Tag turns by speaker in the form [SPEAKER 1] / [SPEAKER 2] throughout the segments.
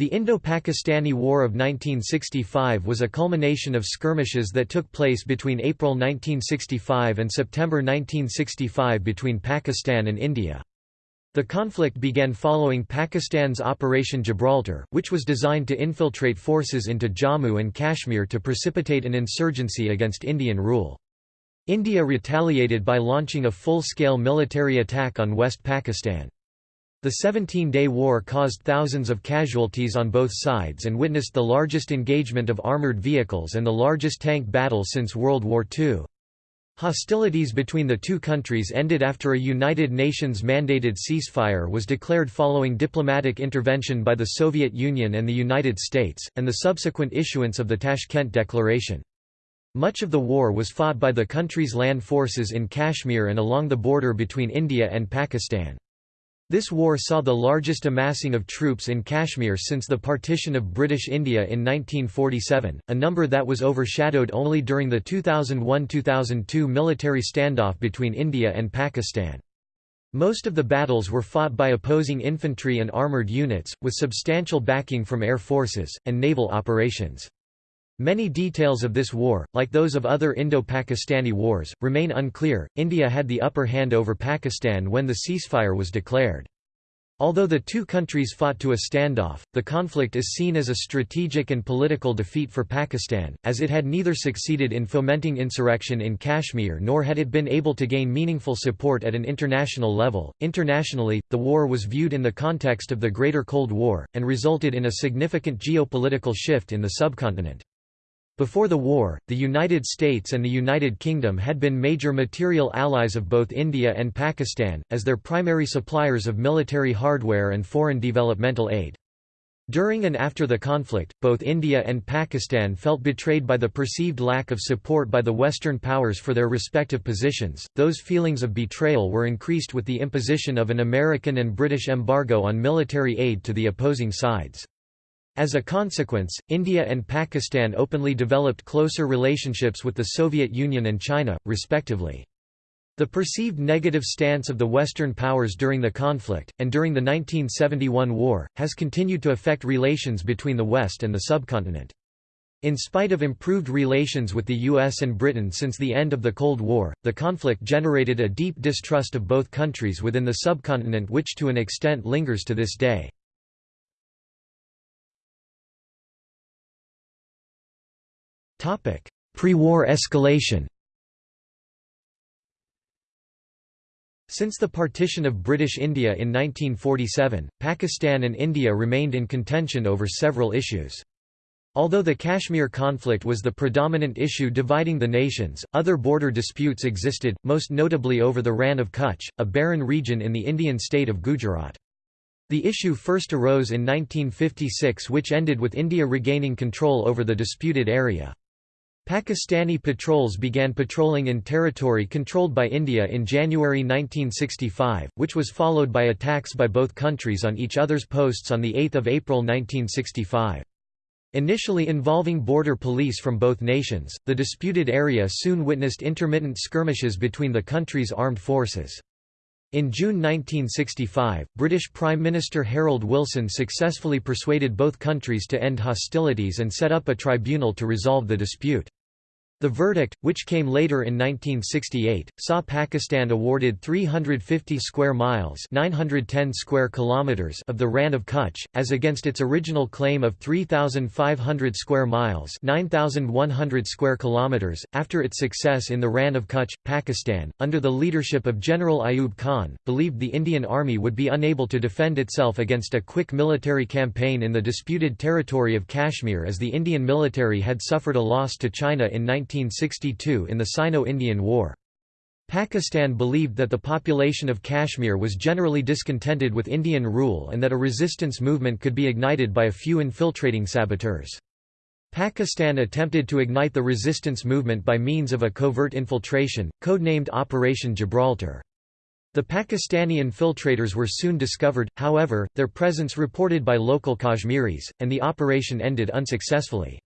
[SPEAKER 1] The Indo-Pakistani War of 1965 was a culmination of skirmishes that took place between April 1965 and September 1965 between Pakistan and India. The conflict began following Pakistan's Operation Gibraltar, which was designed to infiltrate forces into Jammu and Kashmir to precipitate an insurgency against Indian rule. India retaliated by launching a full-scale military attack on West Pakistan. The 17-day war caused thousands of casualties on both sides and witnessed the largest engagement of armoured vehicles and the largest tank battle since World War II. Hostilities between the two countries ended after a United Nations-mandated ceasefire was declared following diplomatic intervention by the Soviet Union and the United States, and the subsequent issuance of the Tashkent Declaration. Much of the war was fought by the country's land forces in Kashmir and along the border between India and Pakistan. This war saw the largest amassing of troops in Kashmir since the partition of British India in 1947, a number that was overshadowed only during the 2001–2002 military standoff between India and Pakistan. Most of the battles were fought by opposing infantry and armoured units, with substantial backing from air forces, and naval operations. Many details of this war, like those of other Indo-Pakistani wars, remain unclear. India had the upper hand over Pakistan when the ceasefire was declared. Although the two countries fought to a standoff, the conflict is seen as a strategic and political defeat for Pakistan, as it had neither succeeded in fomenting insurrection in Kashmir nor had it been able to gain meaningful support at an international level. Internationally, the war was viewed in the context of the Greater Cold War, and resulted in a significant geopolitical shift in the subcontinent. Before the war, the United States and the United Kingdom had been major material allies of both India and Pakistan, as their primary suppliers of military hardware and foreign developmental aid. During and after the conflict, both India and Pakistan felt betrayed by the perceived lack of support by the Western powers for their respective positions. Those feelings of betrayal were increased with the imposition of an American and British embargo on military aid to the opposing sides. As a consequence, India and Pakistan openly developed closer relationships with the Soviet Union and China, respectively. The perceived negative stance of the Western powers during the conflict, and during the 1971 war, has continued to affect relations between the West and the subcontinent. In spite of improved relations with the US and Britain since the end of the Cold War, the conflict generated a deep distrust of both countries within the subcontinent which to an extent lingers to this day. Pre-war escalation Since the partition of British India in 1947, Pakistan and India remained in contention over several issues. Although the Kashmir conflict was the predominant issue dividing the nations, other border disputes existed, most notably over the Rann of Kutch, a barren region in the Indian state of Gujarat. The issue first arose in 1956 which ended with India regaining control over the disputed area. Pakistani patrols began patrolling in territory controlled by India in January 1965, which was followed by attacks by both countries on each other's posts on 8 April 1965. Initially involving border police from both nations, the disputed area soon witnessed intermittent skirmishes between the country's armed forces. In June 1965, British Prime Minister Harold Wilson successfully persuaded both countries to end hostilities and set up a tribunal to resolve the dispute. The verdict, which came later in 1968, saw Pakistan awarded 350 square miles (910 square kilometers) of the Rann of Kutch, as against its original claim of 3,500 square miles (9,100 square kilometers). After its success in the Rann of Kutch, Pakistan, under the leadership of General Ayub Khan, believed the Indian Army would be unable to defend itself against a quick military campaign in the disputed territory of Kashmir, as the Indian military had suffered a loss to China in 19 1962 in the Sino-Indian War. Pakistan believed that the population of Kashmir was generally discontented with Indian rule and that a resistance movement could be ignited by a few infiltrating saboteurs. Pakistan attempted to ignite the resistance movement by means of a covert infiltration, codenamed Operation Gibraltar. The Pakistani infiltrators were soon discovered, however, their presence reported by local Kashmiris, and the operation ended unsuccessfully.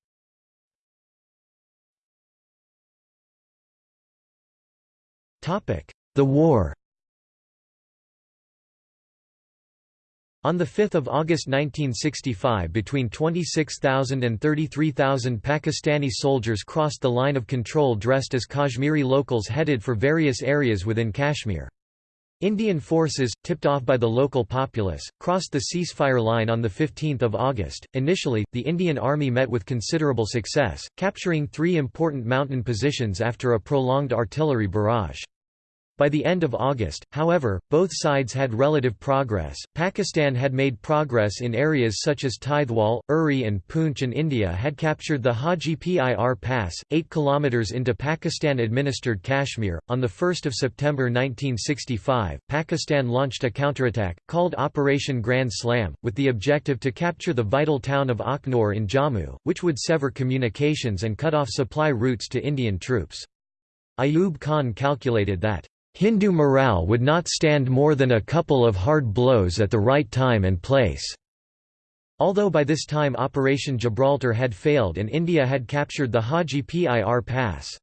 [SPEAKER 1] The war On 5 August 1965 between 26,000 and 33,000 Pakistani soldiers crossed the line of control dressed as Kashmiri locals headed for various areas within Kashmir. Indian forces, tipped off by the local populace, crossed the ceasefire line on 15 August. Initially, the Indian Army met with considerable success, capturing three important mountain positions after a prolonged artillery barrage. By the end of August, however, both sides had relative progress. Pakistan had made progress in areas such as Tithwal, Uri, and Poonch, and India had captured the Haji Pir Pass, 8 km into Pakistan administered Kashmir. On 1 September 1965, Pakistan launched a counterattack, called Operation Grand Slam, with the objective to capture the vital town of Akhnor in Jammu, which would sever communications and cut off supply routes to Indian troops. Ayub Khan calculated that Hindu morale would not stand more than a couple of hard blows at the right time and place. Although by this time Operation Gibraltar had failed and India had captured the Haji Pir Pass.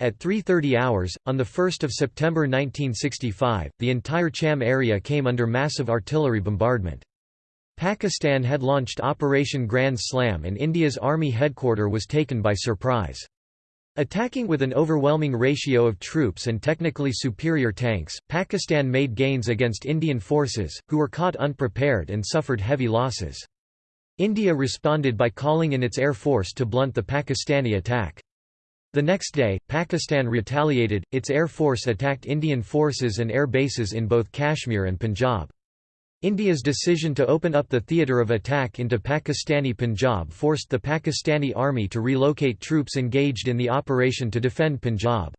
[SPEAKER 1] At 3.30 hours, on 1 September 1965, the entire Chhamb area came under massive artillery bombardment. Pakistan had launched Operation Grand Slam and India's army headquarter was taken by surprise. Attacking with an overwhelming ratio of troops and technically superior tanks, Pakistan made gains against Indian forces, who were caught unprepared and suffered heavy losses. India responded by calling in its air force to blunt the Pakistani attack. The next day, Pakistan retaliated, its air force attacked Indian forces and air bases in both Kashmir and Punjab. India's decision to open up the theatre of attack into Pakistani Punjab forced the Pakistani army to relocate troops engaged in the operation to defend Punjab.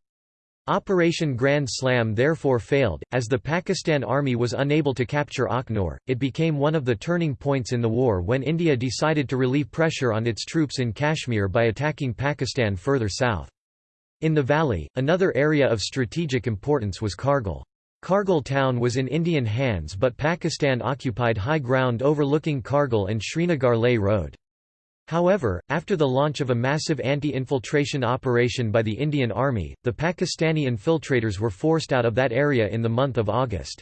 [SPEAKER 1] Operation Grand Slam therefore failed, as the Pakistan army was unable to capture Akhnor. It became one of the turning points in the war when India decided to relieve pressure on its troops in Kashmir by attacking Pakistan further south. In the valley, another area of strategic importance was Kargil. Kargil town was in Indian hands but Pakistan occupied high ground overlooking Kargil and Srinagar Leh Road. However, after the launch of a massive anti-infiltration operation by the Indian Army, the Pakistani infiltrators were forced out of that area in the month of August.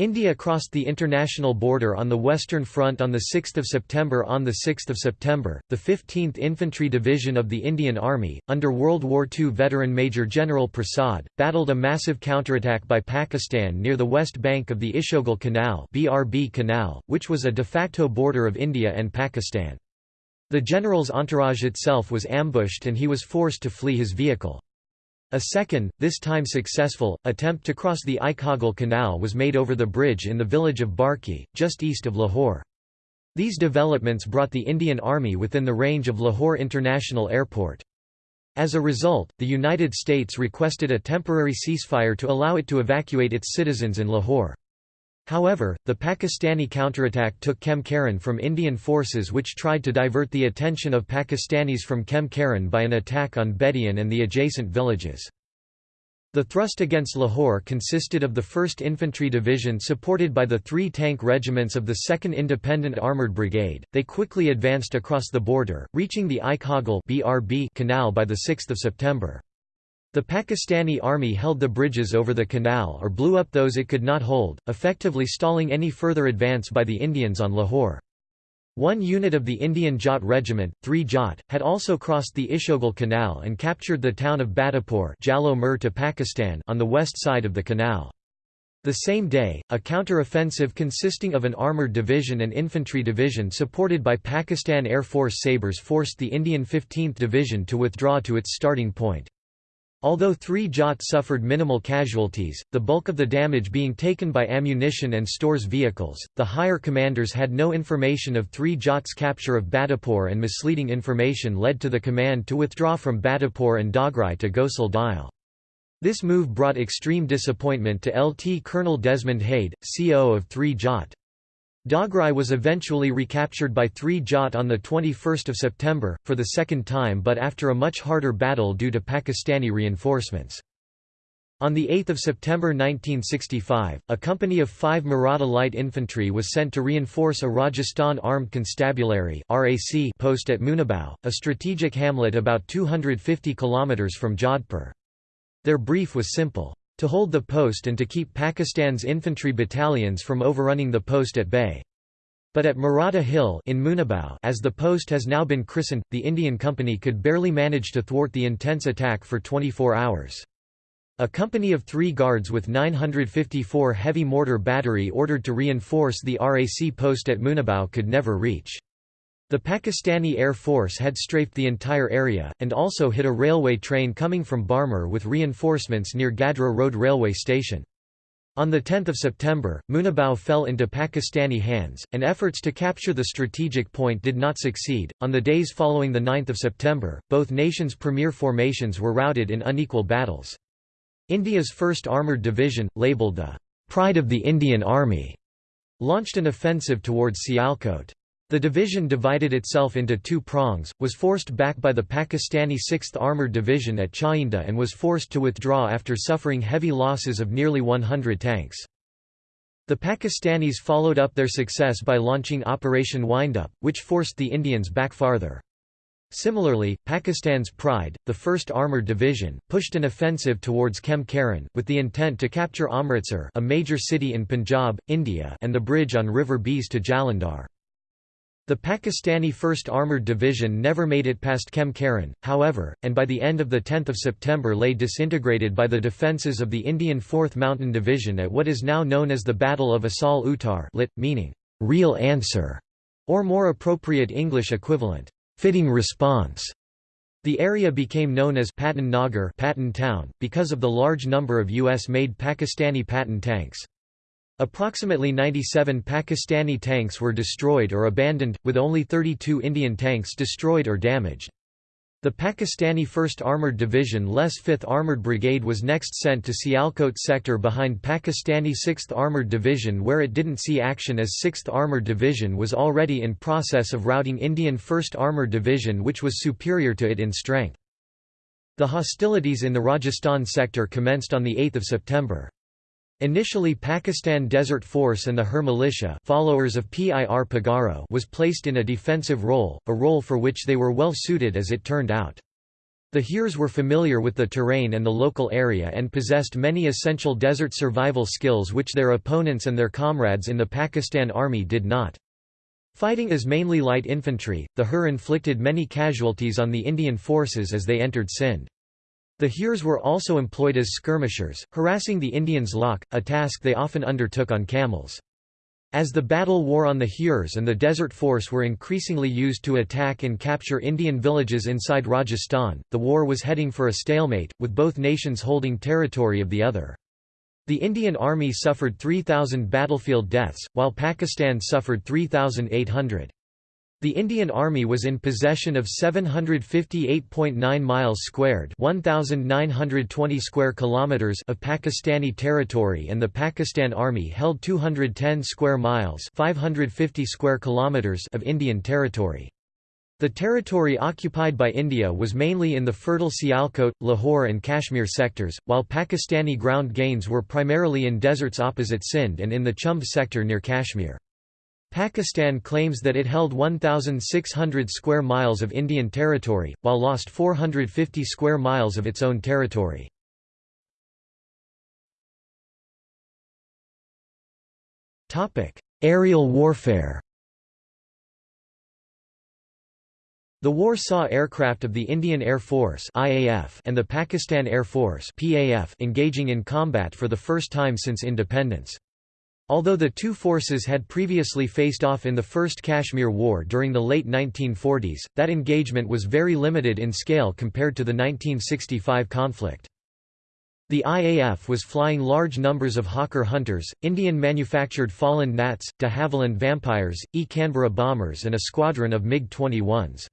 [SPEAKER 1] India crossed the international border on the Western Front on 6 September. On 6 September, the 15th Infantry Division of the Indian Army, under World War II veteran Major General Prasad, battled a massive counterattack by Pakistan near the west bank of the Ichogil Canal, BRB Canal which was a de facto border of India and Pakistan. The general's entourage itself was ambushed and he was forced to flee his vehicle. A second, this time successful, attempt to cross the Ichogil Canal was made over the bridge in the village of Barki, just east of Lahore. These developments brought the Indian Army within the range of Lahore International Airport. As a result, the United States requested a temporary ceasefire to allow it to evacuate its citizens in Lahore. However, the Pakistani counterattack took Khem Karan from Indian forces which tried to divert the attention of Pakistanis from Khem Karan by an attack on Bedian and the adjacent villages. The thrust against Lahore consisted of the 1st Infantry Division supported by the three tank regiments of the 2nd Independent Armoured Brigade. They quickly advanced across the border, reaching the Ichogil Canal by 6 September. The Pakistani army held the bridges over the canal or blew up those it could not hold, effectively stalling any further advance by the Indians on Lahore. One unit of the Indian Jat Regiment, 3 Jat, had also crossed the Ichogil Canal and captured the town of Batapur to Pakistan on the west side of the canal. The same day, a counter-offensive consisting of an armoured division and infantry division supported by Pakistan Air Force Sabres forced the Indian 15th Division to withdraw to its starting point. Although three Jat suffered minimal casualties, the bulk of the damage being taken by ammunition and stores vehicles, the higher commanders had no information of three Jat's capture of Batapur and misleading information led to the command to withdraw from Batapur and Dograi to Gosal Dial. This move brought extreme disappointment to LT Colonel Desmond Hayde, CO of 3 Jat. Dograi was eventually recaptured by 3 Jat on 21 September, for the second time but after a much harder battle due to Pakistani reinforcements. On 8 September 1965, a company of five Maratha light infantry was sent to reinforce a Rajasthan Armed Constabulary post at Munabao, a strategic hamlet about 250 km from Jodhpur. Their brief was simple. To hold the post and to keep Pakistan's infantry battalions from overrunning the post at bay. But at Maratha Hill in Munabao as the post has now been christened, the Indian Company could barely manage to thwart the intense attack for 24 hours. A company of three guards with 954 heavy mortar battery ordered to reinforce the RAC post at Munabao could never reach. The Pakistani Air Force had strafed the entire area, and also hit a railway train coming from Barmer with reinforcements near Gadra Road railway station. On 10 September, Munabao fell into Pakistani hands, and efforts to capture the strategic point did not succeed. On the days following 9 September, both nations' premier formations were routed in unequal battles. India's 1st Armoured Division, labelled the Pride of the Indian Army, launched an offensive towards Sialkot. The division divided itself into two prongs, was forced back by the Pakistani 6th Armoured Division at Chawinda and was forced to withdraw after suffering heavy losses of nearly 100 tanks. The Pakistanis followed up their success by launching Operation Windup, which forced the Indians back farther. Similarly, Pakistan's Pride, the 1st Armoured Division, pushed an offensive towards Khem Karan, with the intent to capture Amritsar a major city in Punjab, India and the bridge on River Beas to Jalandhar. The Pakistani 1st Armoured Division never made it past Khem Karan, however, and by the end of 10 September lay disintegrated by the defences of the Indian 4th Mountain Division at what is now known as the Battle of Asal Uttar lit, meaning, "'real answer' or more appropriate English equivalent, "'fitting response'". The area became known as Patton Nagar Patan town, because of the large number of U.S.-made Pakistani Patton tanks. Approximately 97 Pakistani tanks were destroyed or abandoned, with only 32 Indian tanks destroyed or damaged. The Pakistani 1st Armoured Division less 5th Armoured Brigade was next sent to Sialkot sector behind Pakistani 6th Armoured Division where it didn't see action as 6th Armoured Division was already in process of routing Indian 1st Armoured Division which was superior to it in strength. The hostilities in the Rajasthan sector commenced on 8 September. Initially Pakistan Desert Force and the Hur militia followers of Pir Pagaro was placed in a defensive role, a role for which they were well suited as it turned out. The Hurs were familiar with the terrain and the local area and possessed many essential desert survival skills which their opponents and their comrades in the Pakistan Army did not. Fighting as mainly light infantry, the Hur inflicted many casualties on the Indian forces as they entered Sindh. The Hurs were also employed as skirmishers, harassing the Indians' lock, a task they often undertook on camels. As the battle wore on the Hurs and the Desert Force were increasingly used to attack and capture Indian villages inside Rajasthan, the war was heading for a stalemate, with both nations holding territory of the other. The Indian Army suffered 3,000 battlefield deaths, while Pakistan suffered 3,800. The Indian Army was in possession of 758.9 miles squared, 1920 square kilometers of Pakistani territory and the Pakistan Army held 210 square miles, 550 square kilometers of Indian territory. The territory occupied by India was mainly in the fertile Sialkot, Lahore and Kashmir sectors, while Pakistani ground gains were primarily in deserts opposite Sindh and in the Chumb sector near Kashmir. Pakistan claims that it held 1,600 square miles of Indian territory, while lost 450 square miles of its own territory. Aerial warfare The war saw aircraft of the Indian Air Force and the Pakistan Air Force engaging in combat for the first time since independence. Although the two forces had previously faced off in the First Kashmir War during the late 1940s, that engagement was very limited in scale compared to the 1965 conflict. The IAF was flying large numbers of Hawker Hunters, Indian-manufactured Folland Gnats, de Havilland Vampires, E Canberra bombers and a squadron of MiG-21s.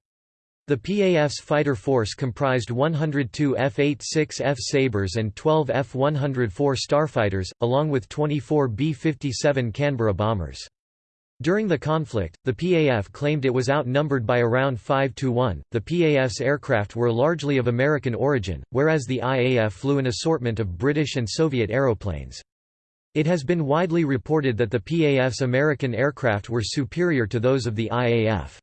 [SPEAKER 1] The PAF's fighter force comprised 102 F-86F Sabres and 12 F-104 Starfighters, along with 24 B-57 Canberra bombers. During the conflict, the PAF claimed it was outnumbered by around 5 to 1. The PAF's aircraft were largely of American origin, whereas the IAF flew an assortment of British and Soviet aeroplanes. It has been widely reported that the PAF's American aircraft were superior to those of the IAF.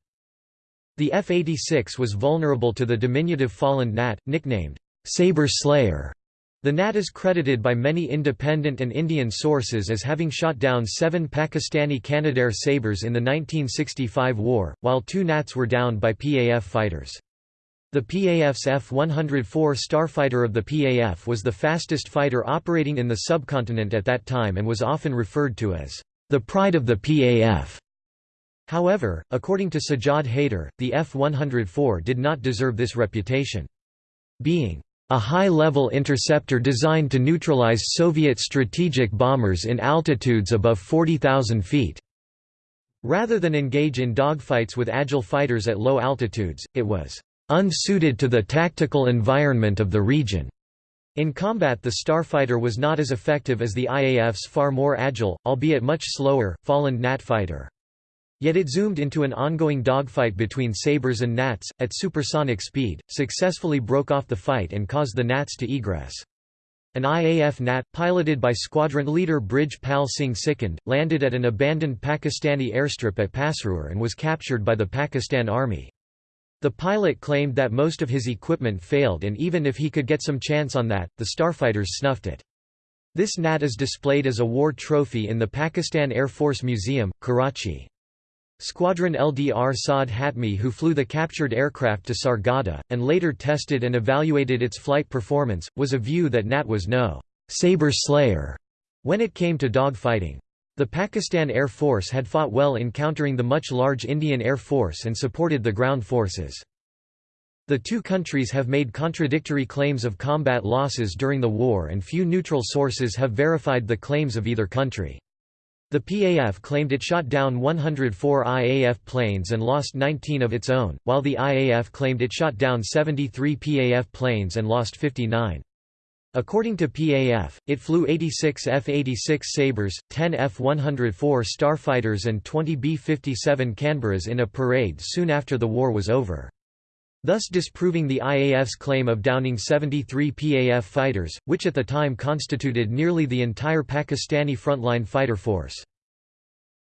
[SPEAKER 1] The F-86 was vulnerable to the diminutive Folland Gnat, nicknamed Sabre Slayer, The Gnat is credited by many independent and Indian sources as having shot down seven Pakistani Canadair Sabres in the 1965 war, while two Gnats were downed by PAF fighters. The PAF's F-104 Starfighter of the PAF was the fastest fighter operating in the subcontinent at that time and was often referred to as the pride of the PAF. However, according to Sajjad Haider, the F-104 did not deserve this reputation. Being a high-level interceptor designed to neutralize Soviet strategic bombers in altitudes above 40,000 feet. Rather than engage in dogfights with agile fighters at low altitudes, it was unsuited to the tactical environment of the region. In combat the Starfighter was not as effective as the IAF's far more agile, albeit much slower, Folland Gnat fighter. Yet it zoomed into an ongoing dogfight between Sabres and Gnats, at supersonic speed, successfully broke off the fight and caused the Gnats to egress. An IAF Gnat, piloted by squadron leader Brij Pal Singh Sikand, landed at an abandoned Pakistani airstrip at Pasrur and was captured by the Pakistan Army. The pilot claimed that most of his equipment failed and even if he could get some chance on that, the starfighters snuffed it. This Gnat is displayed as a war trophy in the Pakistan Air Force Museum, Karachi. Squadron LDR Saad Hatmi who flew the captured aircraft to Sargodha, and later tested and evaluated its flight performance, was a view that Gnat was no «saber slayer» when it came to dogfighting. The Pakistan Air Force had fought well in countering the much large Indian Air Force and supported the ground forces. The two countries have made contradictory claims of combat losses during the war and few neutral sources have verified the claims of either country. The PAF claimed it shot down 104 IAF planes and lost 19 of its own, while the IAF claimed it shot down 73 PAF planes and lost 59. According to PAF, it flew 86 F-86 Sabres, 10 F-104 Starfighters and 20 B-57 Canberras in a parade soon after the war was over thus disproving the IAF's claim of downing 73 PAF fighters, which at the time constituted nearly the entire Pakistani frontline fighter force.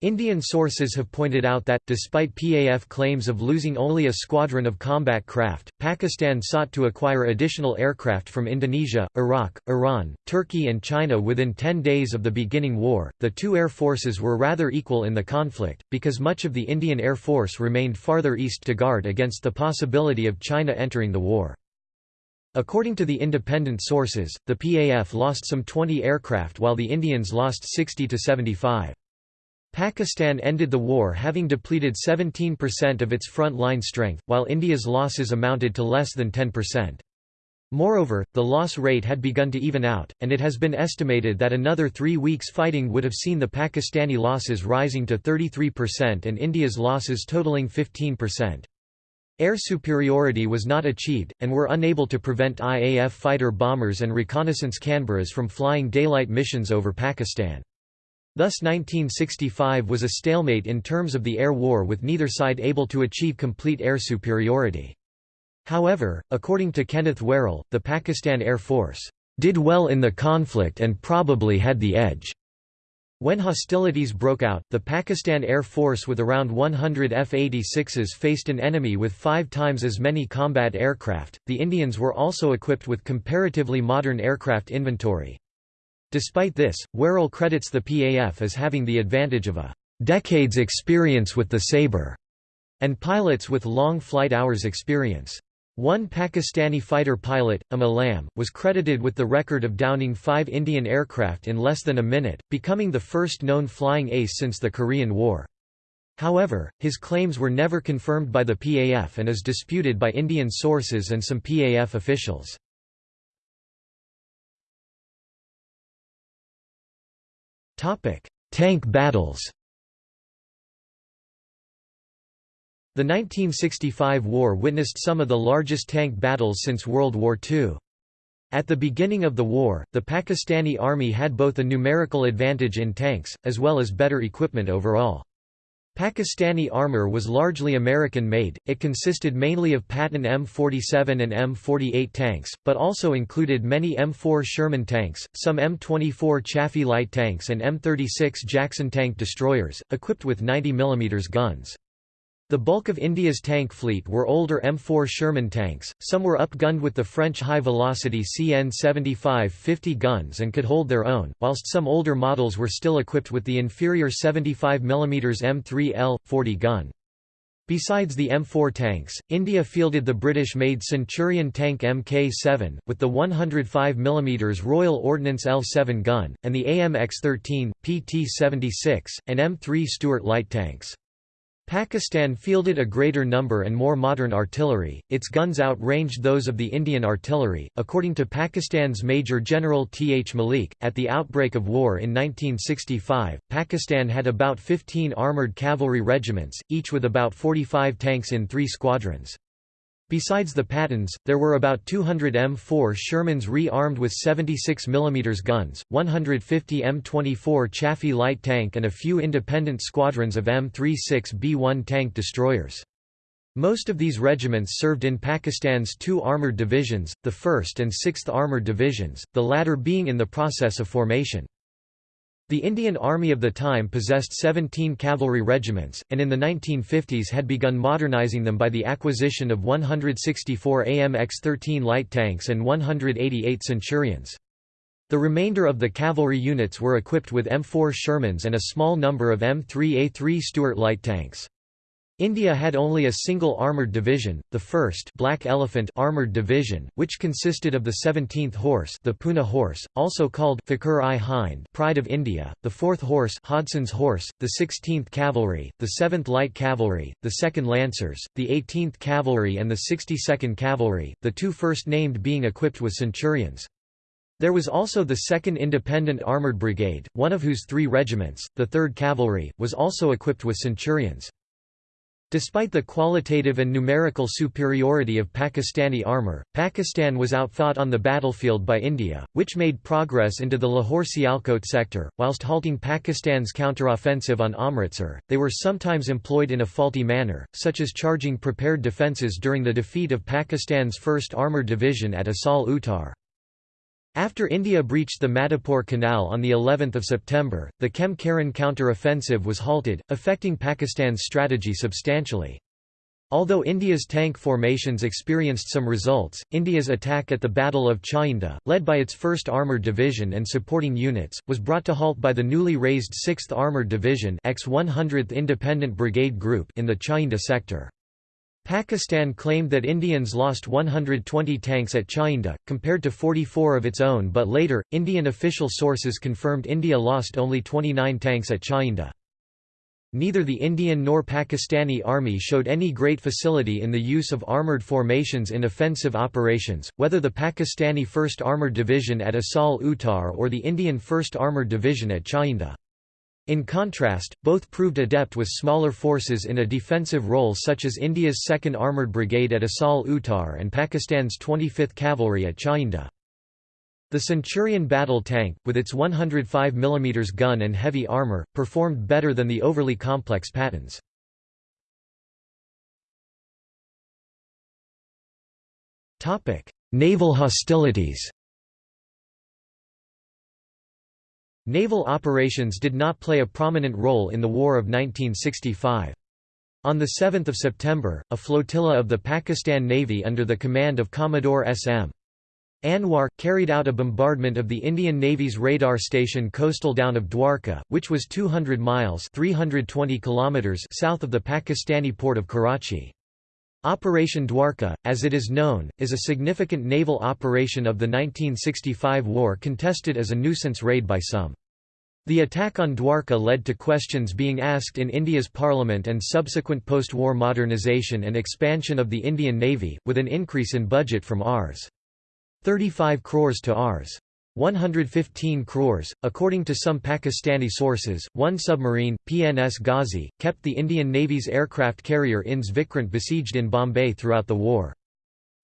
[SPEAKER 1] Indian sources have pointed out that, despite PAF claims of losing only a squadron of combat craft, Pakistan sought to acquire additional aircraft from Indonesia, Iraq, Iran, Turkey, and China within 10 days of the beginning war. The two air forces were rather equal in the conflict, because much of the Indian Air Force remained farther east to guard against the possibility of China entering the war. According to the independent sources, the PAF lost some 20 aircraft while the Indians lost 60 to 75. Pakistan ended the war having depleted 17% of its front line strength, while India's losses amounted to less than 10%. Moreover, the loss rate had begun to even out, and it has been estimated that another three weeks fighting would have seen the Pakistani losses rising to 33% and India's losses totaling 15%. Air superiority was not achieved, and were unable to prevent IAF fighter bombers and reconnaissance Canberras from flying daylight missions over Pakistan. Thus 1965 was a stalemate in terms of the air war with neither side able to achieve complete air superiority. However, according to Kenneth Werrell, the Pakistan Air Force did well in the conflict and probably had the edge. When hostilities broke out, the Pakistan Air Force with around 100 F-86s faced an enemy with five times as many combat aircraft. The Indians were also equipped with comparatively modern aircraft inventory. Despite this, Werrell credits the PAF as having the advantage of a decade's experience with the Sabre and pilots with long flight hours experience. One Pakistani fighter pilot, Am Alam, was credited with the record of downing five Indian aircraft in less than a minute, becoming the first known flying ace since the Korean War. However, his claims were never confirmed by the PAF and is disputed by Indian sources and some PAF officials. Tank battles The 1965 war witnessed some of the largest tank battles since World War II. At the beginning of the war, the Pakistani army had both a numerical advantage in tanks, as well as better equipment overall. Pakistani armour was largely American-made, it consisted mainly of Patton M47 and M48 tanks, but also included many M4 Sherman tanks, some M24 Chaffee light tanks and M36 Jackson tank destroyers, equipped with 90 mm guns. The bulk of India's tank fleet were older M4 Sherman tanks, some were upgunned with the French high-velocity CN-75 50 guns and could hold their own, whilst some older models were still equipped with the inferior 75 mm M3L, 40 gun. Besides the M4 tanks, India fielded the British-made Centurion tank Mk7, with the 105 mm Royal Ordnance L7 gun, and the AMX-13, PT-76, and M3 Stuart light tanks. Pakistan fielded a greater number and more modern artillery, its guns outranged those of the Indian artillery. According to Pakistan's Major General T. H. Malik, at the outbreak of war in 1965, Pakistan had about 15 armoured cavalry regiments, each with about 45 tanks in three squadrons. Besides the Pattons, there were about 200 M4 Shermans re-armed with 76 mm guns, 150 M24 Chaffee light tank and a few independent squadrons of M36B1 tank destroyers. Most of these regiments served in Pakistan's two armoured divisions, the 1st and 6th Armoured Divisions, the latter being in the process of formation. The Indian Army of the time possessed 17 cavalry regiments, and in the 1950s had begun modernizing them by the acquisition of 164 AMX-13 light tanks and 188 Centurions. The remainder of the cavalry units were equipped with M4 Shermans and a small number of M3A3 Stuart light tanks. India had only a single armoured division, the 1st Black Elephant Armoured Division, which consisted of the 17th Horse the Poona Horse, also called Fakhur-i-Hind Pride of India, the 4th Horse Hodson's Horse, the 16th Cavalry, the 7th Light Cavalry, the 2nd Lancers, the 18th Cavalry and the 62nd Cavalry, the two first named being equipped with Centurions. There was also the 2nd Independent Armoured Brigade, one of whose three regiments, the 3rd Cavalry, was also equipped with Centurions. Despite the qualitative and numerical superiority of Pakistani armour, Pakistan was outfought on the battlefield by India, which made progress into the Lahore-Sialkot sector, whilst halting Pakistan's counteroffensive on Amritsar. They were sometimes employed in a faulty manner, such as charging prepared defences during the defeat of Pakistan's 1st Armoured Division at Asal Uttar. After India breached the Madhepur Canal on the 11th of September, the Khem Karan counter-offensive was halted, affecting Pakistan's strategy substantially. Although India's tank formations experienced some results, India's attack at the Battle of Chawinda, led by its 1st Armoured Division and supporting units, was brought to halt by the newly raised 6th Armoured Division X-100th Independent Brigade Group in the Chawinda sector. Pakistan claimed that Indians lost 120 tanks at Chawinda, compared to 44 of its own but later, Indian official sources confirmed India lost only 29 tanks at Chawinda. Neither the Indian nor Pakistani army showed any great facility in the use of armoured formations in offensive operations, whether the Pakistani 1st Armoured Division at Asal Uttar or the Indian 1st Armoured Division at Chawinda. In contrast, both proved adept with smaller forces in a defensive role such as India's 2nd Armoured Brigade at Asal Uttar and Pakistan's 25th Cavalry at Chawinda. The Centurion battle tank, with its 105 mm gun and heavy armour, performed better than the overly complex Pattons. Naval hostilities Naval operations did not play a prominent role in the War of 1965. On 7 September, a flotilla of the Pakistan Navy under the command of Commodore S.M. Anwar, carried out a bombardment of the Indian Navy's radar station coastal down of Dwarka, which was 200 miles 320 kilometers south of the Pakistani port of Karachi. Operation Dwarka, as it is known, is a significant naval operation of the 1965 war contested as a nuisance raid by some. The attack on Dwarka led to questions being asked in India's parliament and subsequent post-war modernisation and expansion of the Indian Navy, with an increase in budget from Rs. 35 crores to Rs. 115 crores. According to some Pakistani sources, one submarine, PNS Ghazi, kept the Indian Navy's aircraft carrier INS Vikrant besieged in Bombay throughout the war.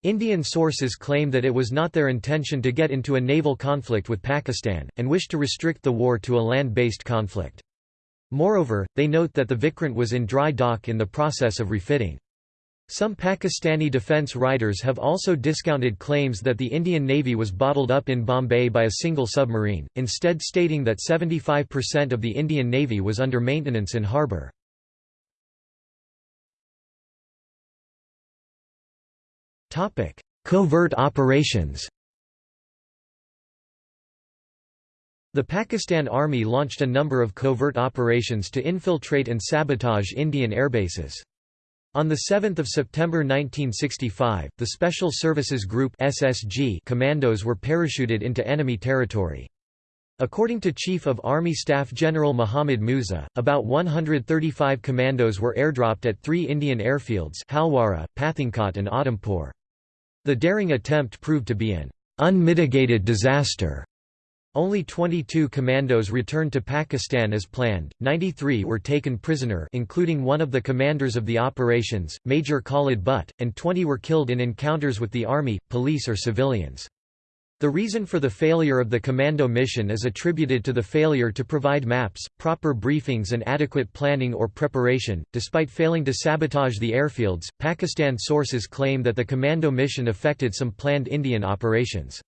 [SPEAKER 1] Indian sources claim that it was not their intention to get into a naval conflict with Pakistan, and wished to restrict the war to a land-based conflict. Moreover, they note that the Vikrant was in dry dock in the process of refitting. Some Pakistani defence writers have also discounted claims that the Indian Navy was bottled up in Bombay by a single submarine, instead stating that 75% of the Indian Navy was under maintenance in harbour. Covert operations The Pakistan Army launched a number of covert operations to infiltrate and sabotage Indian airbases. On 7 September 1965, the Special Services Group SSG commandos were parachuted into enemy territory. According to Chief of Army Staff General Muhammad Musa, about 135 commandos were airdropped at three Indian airfields Halwara, Pathankot and Udhampur. The daring attempt proved to be an unmitigated disaster. Only 22 commandos returned to Pakistan as planned, 93 were taken prisoner including one of the commanders of the operations, Major Khalid Butt, and 20 were killed in encounters with the army, police or civilians. The reason for the failure of the commando mission is attributed to the failure to provide maps, proper briefings, and adequate planning or preparation. Despite failing to sabotage the airfields, Pakistan sources claim that the commando mission affected some planned Indian operations.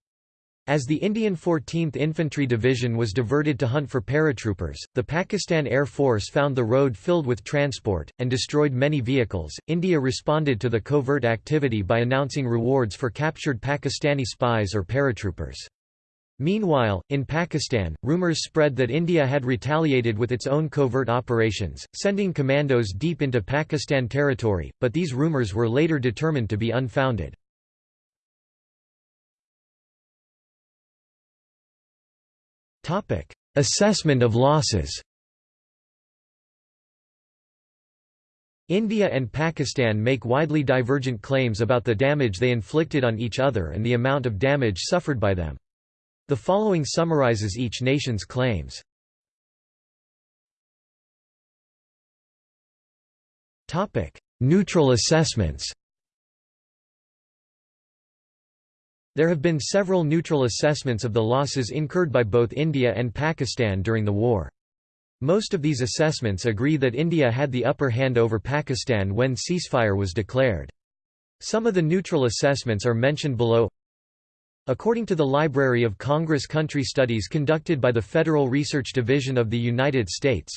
[SPEAKER 1] As the Indian 14th Infantry Division was diverted to hunt for paratroopers, the Pakistan Air Force found the road filled with transport, and destroyed many vehicles. India responded to the covert activity by announcing rewards for captured Pakistani spies or paratroopers. Meanwhile, in Pakistan, rumours spread that India had retaliated with its own covert operations, sending commandos deep into Pakistan territory, but these rumours were later determined to be unfounded. Assessment of losses India and Pakistan make widely divergent claims about the damage they inflicted on each other and the amount of damage suffered by them. The following summarizes each nation's claims. Neutral assessments There have been several neutral assessments of the losses incurred by both India and Pakistan during the war. Most of these assessments agree that India had the upper hand over Pakistan when ceasefire was declared. Some of the neutral assessments are mentioned below. According to the Library of Congress Country Studies conducted by the Federal Research Division of the United States,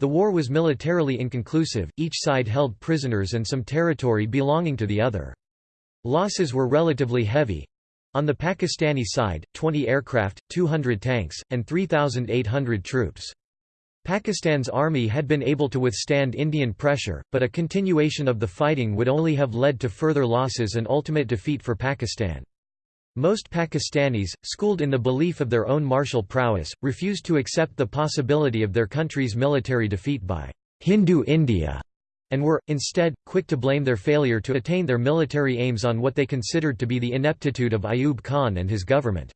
[SPEAKER 1] the war was militarily inconclusive, each side held prisoners and some territory belonging to the other. Losses were relatively heavy. On the Pakistani side, 20 aircraft, 200 tanks, and 3,800 troops. Pakistan's army had been able to withstand Indian pressure, but a continuation of the fighting would only have led to further losses and ultimate defeat for Pakistan. Most Pakistanis, schooled in the belief of their own martial prowess, refused to accept the possibility of their country's military defeat by Hindu India and were, instead, quick to blame their failure to attain their military aims on what they considered to be the ineptitude of Ayub Khan and his government.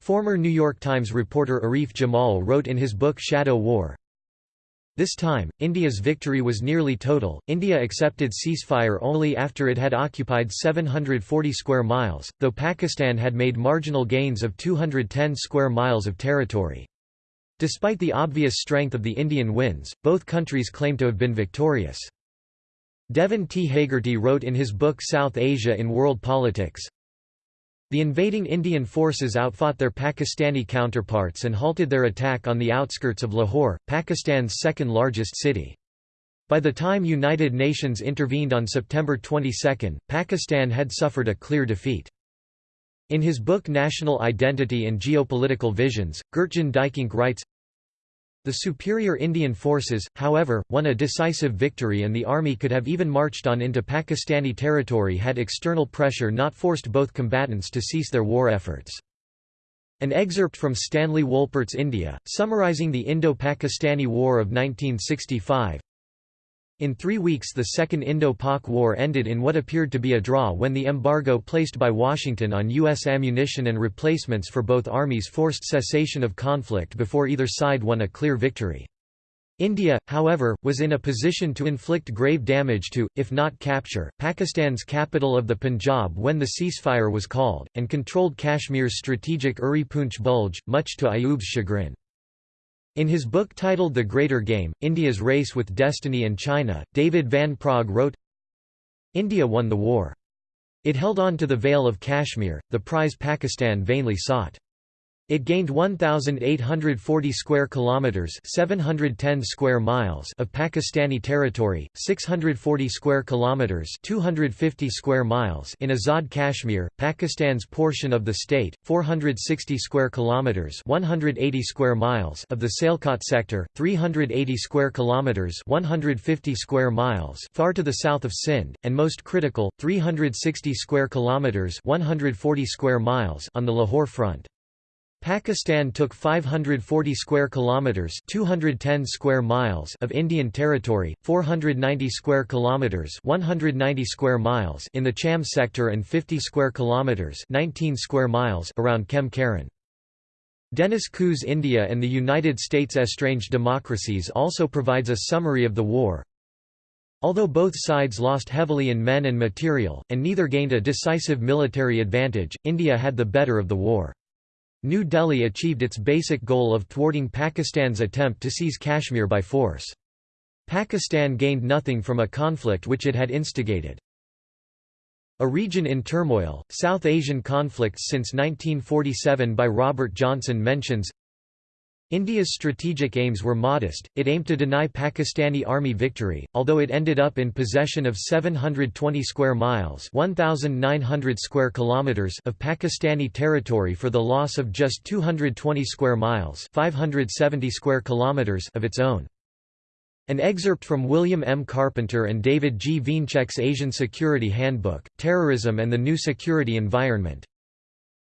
[SPEAKER 1] Former New York Times reporter Arif Jamal wrote in his book Shadow War, this time, India's victory was nearly total. India accepted ceasefire only after it had occupied 740 square miles, though Pakistan had made marginal gains of 210 square miles of territory. Despite the obvious strength of the Indian wins, both countries claim to have been victorious. Devin T. Hagerty wrote in his book South Asia in World Politics, the invading Indian forces outfought their Pakistani counterparts and halted their attack on the outskirts of Lahore, Pakistan's second largest city. By the time United Nations intervened on September 22, Pakistan had suffered a clear defeat. In his book National Identity and Geopolitical Visions, Gertjan Dijkink writes, the superior Indian forces, however, won a decisive victory and the army could have even marched on into Pakistani territory had external pressure not forced both combatants to cease their war efforts. An excerpt from Stanley Wolpert's India, summarizing the Indo-Pakistani War of 1965, in three weeks the Second Indo-Pak War ended in what appeared to be a draw when the embargo placed by Washington on U.S. ammunition and replacements for both armies forced cessation of conflict before either side won a clear victory. India, however, was in a position to inflict grave damage to, if not capture, Pakistan's capital of the Punjab when the ceasefire was called, and controlled Kashmir's strategic Uri Poonch Bulge, much to Ayub's chagrin. In his book titled The Greater Game, India's Race with Destiny and China, David Van Praagh wrote, India won the war. It held on to the Vale of Kashmir, the prize Pakistan vainly sought. It gained 1840 square kilometers, 710 square miles of Pakistani territory, 640 square kilometers, 250 square miles in Azad Kashmir, Pakistan's portion of the state, 460 square kilometers, 180 square miles of the Sialkot sector, 380 square kilometers, 150 square miles far to the south of Sindh, and most critical, 360 square kilometers, 140 square miles on the Lahore front. Pakistan took 540 square kilometers, 210 square miles of Indian territory, 490 square kilometers, 190 square miles in the Chhamb sector and 50 square kilometers, 19 square miles around Khem Karan. Dennis Kux's India and the United States Estranged Democracies also provides a summary of the war. Although both sides lost heavily in men and material, and neither gained a decisive military advantage, India had the better of the war. New Delhi achieved its basic goal of thwarting Pakistan's attempt to seize Kashmir by force. Pakistan gained nothing from a conflict which it had instigated. A region in turmoil, South Asian conflicts since 1947 by Robert Johnson mentions India's strategic aims were modest, it aimed to deny Pakistani army victory, although it ended up in possession of 720 square miles 1,900 square kilometers of Pakistani territory for the loss of just 220 square miles 570 square kilometers of its own. An excerpt from William M. Carpenter and David G. Wiencek's Asian Security Handbook, Terrorism and the New Security Environment,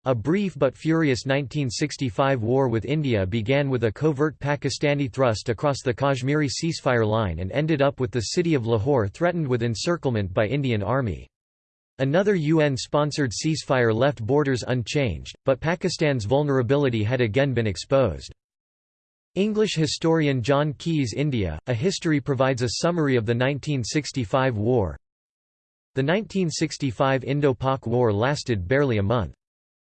[SPEAKER 1] a brief but furious 1965 war with India began with a covert Pakistani thrust across the Kashmiri ceasefire line and ended up with the city of Lahore threatened with encirclement by Indian Army. Another UN-sponsored ceasefire left borders unchanged, but Pakistan's vulnerability had again been exposed. English historian John Keay's India, A History provides a summary of the 1965 war. The 1965 Indo-Pak War lasted barely a month.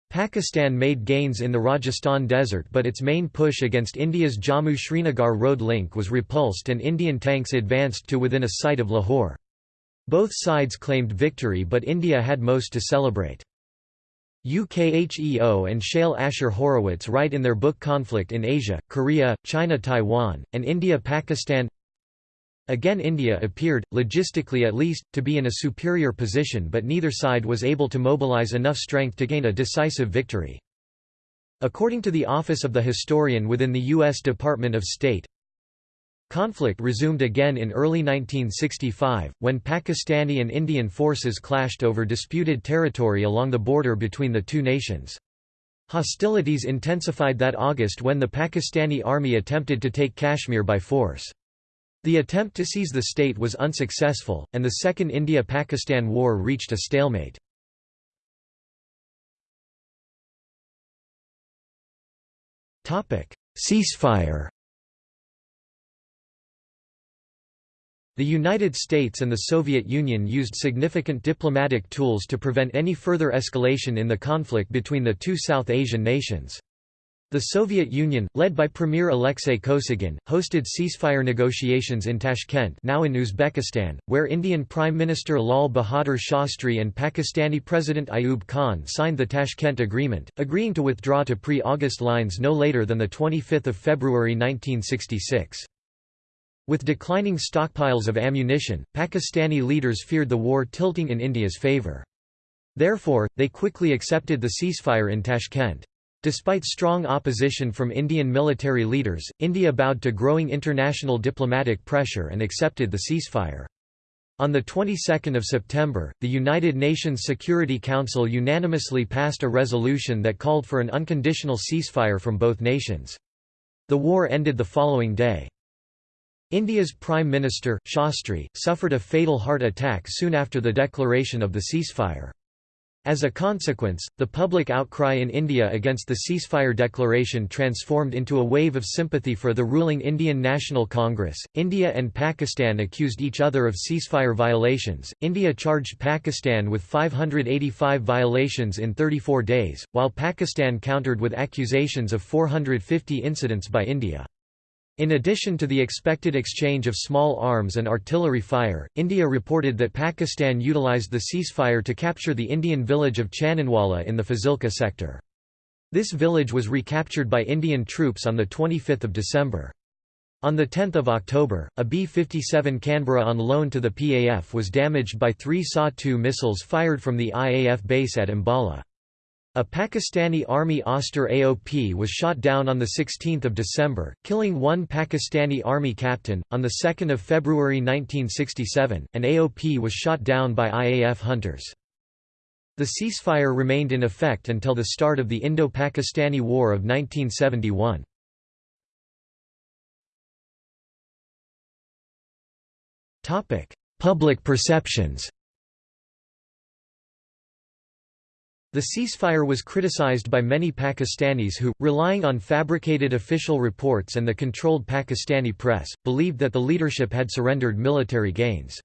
[SPEAKER 1] Pakistan made gains in the Rajasthan desert but its main push against India's Jammu-Srinagar road link was repulsed and Indian tanks advanced to within a sight of Lahore. Both sides claimed victory but India had most to celebrate. Uk Heo and Shale Asher Horowitz write in their book Conflict in Asia, Korea, China-Taiwan, and India-Pakistan Again India appeared, logistically at least, to be in a superior position but neither side was able to mobilize enough strength to gain a decisive victory. According to the Office of the Historian within the U.S. Department of State, Conflict resumed again in early 1965, when Pakistani and Indian forces clashed over disputed territory along the border between the two nations. Hostilities intensified that August when the Pakistani army attempted to take Kashmir by force. The attempt to seize the state was unsuccessful, and the Second India-Pakistan War reached a stalemate. Ceasefire The United States and the Soviet Union used significant diplomatic tools to prevent any further escalation in the conflict between the two South Asian nations. The Soviet Union, led by Premier Alexei Kosygin, hosted ceasefire negotiations in Tashkent now in Uzbekistan, where Indian Prime Minister Lal Bahadur Shastri and Pakistani President Ayub Khan signed the Tashkent Agreement, agreeing to withdraw to pre-August lines no later than 25 February 1966. With declining stockpiles of ammunition, Pakistani leaders feared the war tilting in India's favour. Therefore, they quickly accepted the ceasefire in Tashkent. Despite strong opposition from Indian military leaders, India bowed to growing international diplomatic pressure and accepted the ceasefire. On the 22nd of September, the United Nations Security Council unanimously passed a resolution that called for an unconditional ceasefire from both nations. The war ended the following day. India's Prime Minister, Shastri, suffered a fatal heart attack soon after the declaration of the ceasefire. As a consequence, the public outcry in India against the ceasefire declaration transformed into a wave of sympathy for the ruling Indian National Congress. India and Pakistan accused each other of ceasefire violations. India charged Pakistan with 585 violations in 34 days, while Pakistan countered with accusations of 450 incidents by India. In addition to the expected exchange of small arms and artillery fire, India reported that Pakistan utilized the ceasefire to capture the Indian village of Chaninwala in the Fazilka sector. This village was recaptured by Indian troops on 25 December. On 10 October, a B-57 Canberra on loan to the PAF was damaged by three SA-2 missiles fired from the IAF base at Ambala. A Pakistani Army Auster AOP was shot down on 16 December, killing one Pakistani Army captain. On 2 February 1967, an AOP was shot down by IAF hunters. The ceasefire remained in effect until the start of the Indo-Pakistani War of 1971. Public perceptions The ceasefire was criticized by many Pakistanis who, relying on fabricated official reports and the controlled Pakistani press, believed that the leadership had surrendered military gains.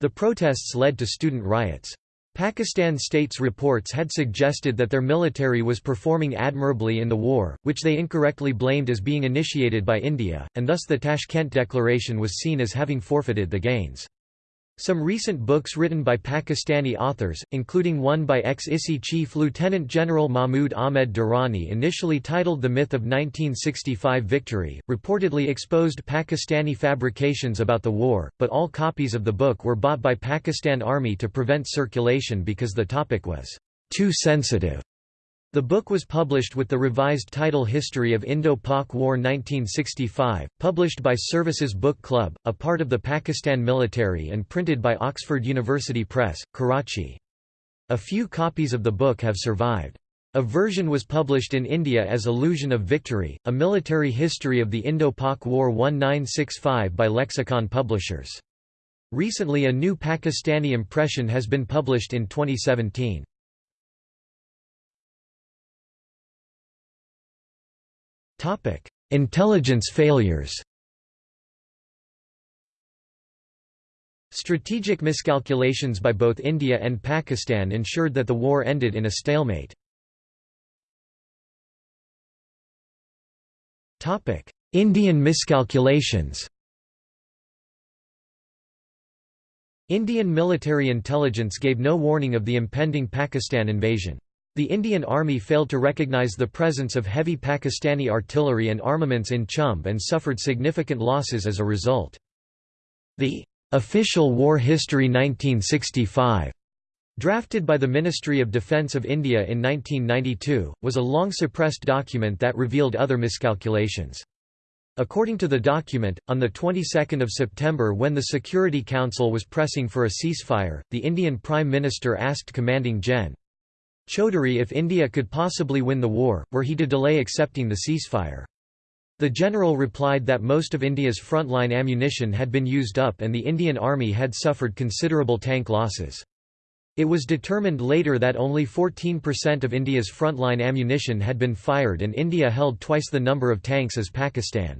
[SPEAKER 1] The protests led to student riots. Pakistan State's reports had suggested that their military was performing admirably in the war, which they incorrectly blamed as being initiated by India, and thus the Tashkent Declaration was seen as having forfeited the gains. Some recent books written by Pakistani authors, including one by ex-ISI Chief Lieutenant General Mahmud Ahmed Durrani initially titled The Myth of 1965 Victory, reportedly exposed Pakistani fabrications about the war, but all copies of the book were bought by Pakistan Army to prevent circulation because the topic was too sensitive. The book was published with the revised title History of Indo-Pak War 1965, published by Services Book Club, a part of the Pakistan military and printed by Oxford University Press, Karachi. A few copies of the book have survived. A version was published in India as Illusion of Victory, a military history of the Indo-Pak War 1965 by Lexicon Publishers. Recently a new Pakistani impression has been published in 2017. Intelligence failures Strategic miscalculations by both India and Pakistan ensured that the war ended in a stalemate. Indian miscalculations Indian military intelligence gave no warning of the impending Pakistan invasion. The Indian Army failed to recognize the presence of heavy Pakistani artillery and armaments in Chhamb and suffered significant losses as a result. The Official War History 1965 Drafted by the Ministry of Defence of India in 1992, was a long-suppressed document that revealed other miscalculations. According to the document, on the 22nd of September when the Security Council was pressing for a ceasefire, the Indian Prime Minister asked commanding Gen. Chaudhary if India could possibly win the war, were he to delay accepting the ceasefire. The general replied that most of India's frontline ammunition had been used up and the Indian Army had suffered considerable tank losses. It was determined later that only 14% of India's frontline ammunition had been fired and India held twice the number of tanks as Pakistan.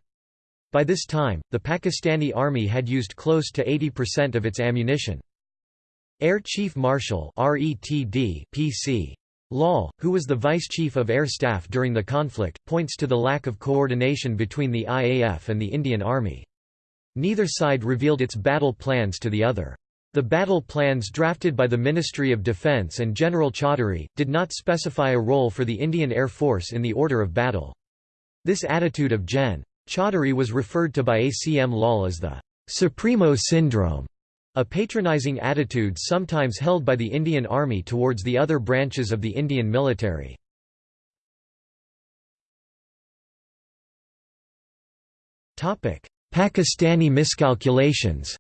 [SPEAKER 1] By this time, the Pakistani army had used close to 80% of its ammunition. Air Chief Marshal RETD PC. Lal, who was the Vice Chief of Air Staff during the conflict, points to the lack of coordination between the IAF and the Indian Army. Neither side revealed its battle plans to the other. The battle plans drafted by the Ministry of Defence and General Chaudhary, did not specify a role for the Indian Air Force in the order of battle. This attitude of Gen. Chaudhary was referred to by ACM Lal as the Supremo syndrome. A patronizing attitude sometimes held by the Indian Army towards the other branches of the Indian military. Pakistani miscalculations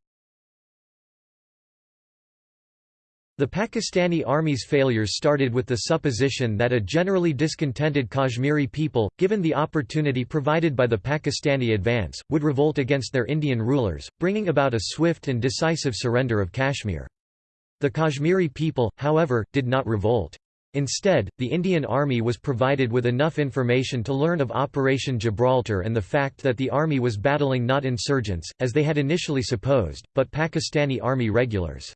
[SPEAKER 1] The Pakistani Army's failures started with the supposition that a generally discontented Kashmiri people, given the opportunity provided by the Pakistani advance, would revolt against their Indian rulers, bringing about a swift and decisive surrender of Kashmir. The Kashmiri people, however, did not revolt. Instead, the Indian Army was provided with enough information to learn of Operation Gibraltar and the fact that the army was battling not insurgents, as they had initially supposed, but Pakistani Army regulars.